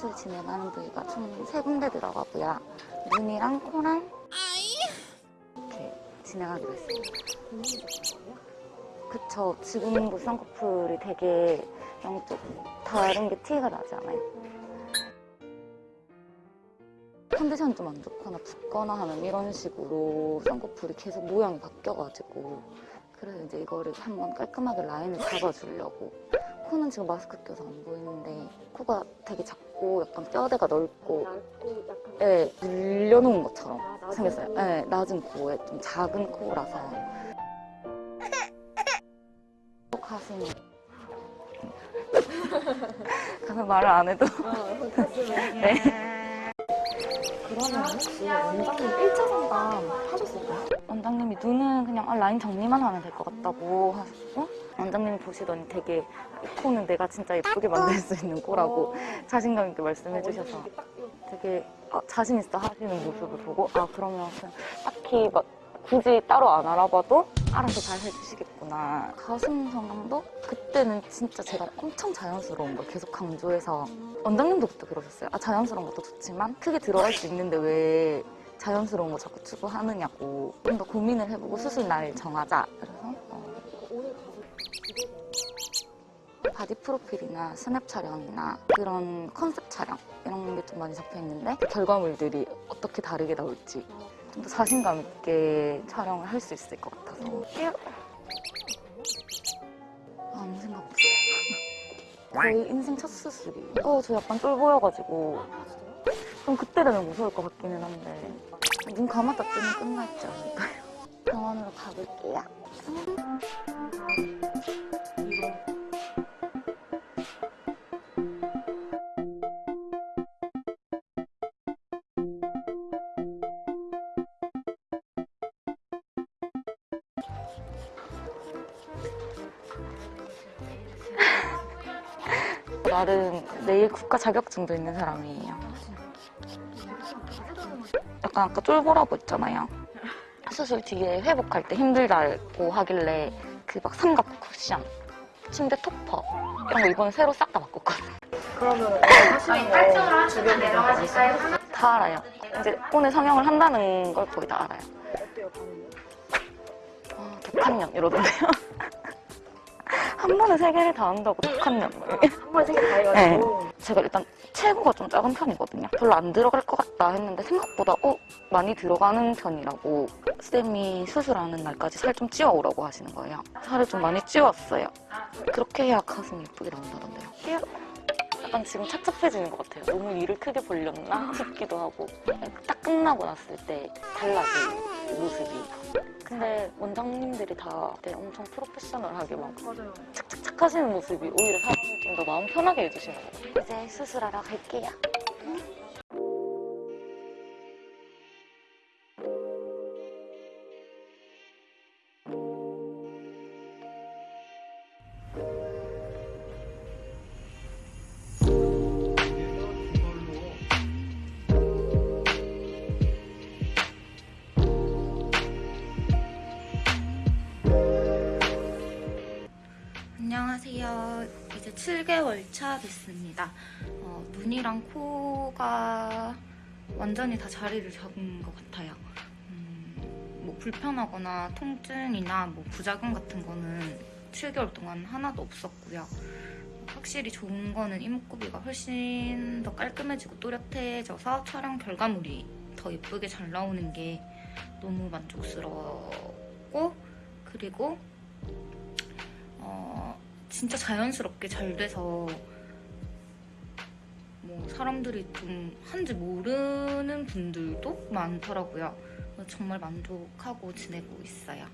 수술 진행하는 부위가 총 세 군데 들어가고요. 눈이랑 코랑 이렇게 진행하기로 했습니다. 그쵸. 지금 뭐 쌍꺼풀이 되게 양쪽 다른 게 티가 나지 않아요? 컨디션이 좀안 좋거나 붓거나 하면 이런 식으로 쌍꺼풀이 계속 모양이 바뀌어가지고 그래서 이제 이거를 한번 깔끔하게 라인을 잡아주려고 코는 지금 마스크 껴서 안 보이는데 코가 되게 작고 약간 뼈대가 넓고 예, 늘려놓은 것처럼 아, 생겼어요. 코. 예, 낮은 코에 좀 작은 코라서 가슴이 가슴 말을 안 해도 어, 네. 그러면 혹시 원장님 1차 상담 하셨을까요? 원장님이 눈은 그냥 아, 라인 정리만 하면 될 것 같다고 하셨고 보시더니 되게 이 코는 내가 진짜 예쁘게 만들 수 있는 코라고 자신감 있게 말씀해 주셔서 딱 이렇게. 되게 아, 자신 있어 하시는 모습을 보고. 아 그러면 딱히 막 굳이 따로 안 알아봐도 알아서 잘 해주시겠구나. 가슴 성형도? 그때는 진짜 제가 엄청 자연스러운 걸 계속 강조해서. 원장님도 그때 그러셨어요. 아 자연스러운 것도 좋지만 크게 들어갈 수 있는데 왜 자연스러운 거 자꾸 추구하느냐고. 좀 더 고민을 해보고 수술 날 정하자. 그래서 바디 프로필이나 스냅 촬영이나 그런 컨셉 촬영 이런 게 좀 많이 잡혀 있는데 그 결과물들이 어떻게 다르게 나올지 좀 더 자신감 있게 촬영을 할 수 있을 것 같아서. 아무 생각 없어요. 거의 인생 첫 수술이 어, 저 약간 쫄보여가지고. 좀 그때 되면 무서울 것 같기는 한데. 눈 감았다 뜨면 끝나 있지 않을까요? 병원으로 가볼게요 나름 내일 국가 자격증도 있는 사람이에요. 약간 아까 쫄보라고 했잖아요. 수술 뒤에 회복할 때 힘들다고 하길래 그 막 삼각 쿠션, 침대 토퍼 이런 거 이번에 새로 싹 다 바꿨거든요. 그러면 하시는 거 주변에서 아실까요? 다 알아요. 이제 오늘 성형을 한다는 걸 거의 다 알아요. 어때요? 아, 독한 년 이러던데요. 한 번에 세 개를 다 한다고 독한 년. 한 번에 세 개 다 해가지고 제가 일단 체구가 좀 작은 편이거든요. 별로 안 들어갈 것 같다 했는데 생각보다 어 많이 들어가는 편이라고 쌤이 수술하는 날까지 살 좀 찌워오라고 하시는 거예요. 살을 좀 많이 찌웠어요. 그렇게 해야 가슴이 예쁘게 나온다던데요. 약간 지금 착잡해지는 것 같아요. 너무 일을 크게 벌렸나 싶기도 하고 딱 끝나고 났을 때 달라진 모습이. 근데 원장님들이 다 엄청 프로페셔널하게 막 맞아요. 착착착 하시는 모습이 오히려 사람을 좀 더 마음 편하게 해주시는 것 같아요. 이제 수술하러 갈게요. 안녕하세요. 이제 7개월 차 됐습니다. 어, 눈이랑 코가 완전히 다 자리를 잡은 것 같아요. 음, 뭐 불편하거나 통증이나 뭐 부작용 같은 거는 7개월 동안 하나도 없었고요. 확실히 좋은 거는 이목구비가 훨씬 더 깔끔해지고 또렷해져서 촬영 결과물이 더 예쁘게 잘 나오는 게 너무 만족스러웠고 그리고 어, 진짜 자연스럽게 잘 돼서 뭐 사람들이 좀 한지 모르는 분들도 많더라고요. 정말 만족하고 지내고 있어요.